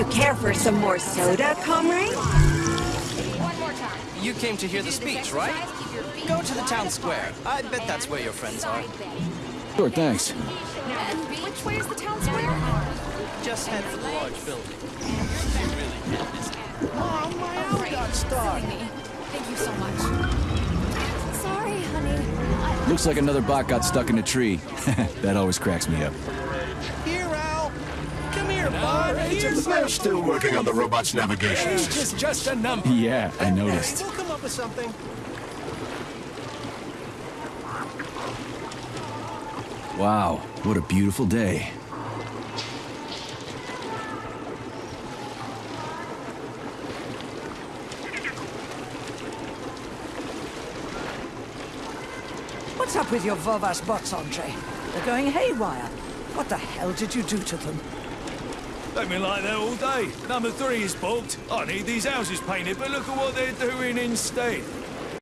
you care for some more soda, comrade? One more time. You came to hear the speech, right? Go to the town square. I bet that's where your friends are. Sure, thanks. Which way is the town square? Just head for the large building. Oh, my owl got stuck. Thank you so much. Sorry, honey. Looks like another bot got stuck in a tree. that always cracks me up. Here, Al. Come here, bud. Here's They're still working on the robot's navigation Age is just a number. Yeah, I noticed. We'll come up with something. Wow, what a beautiful day. What's up with your Vovas bots, Andre? They're going haywire. What the hell did you do to them? They've been like that all day. Number three is booked. I need these houses painted, but look at what they're doing instead.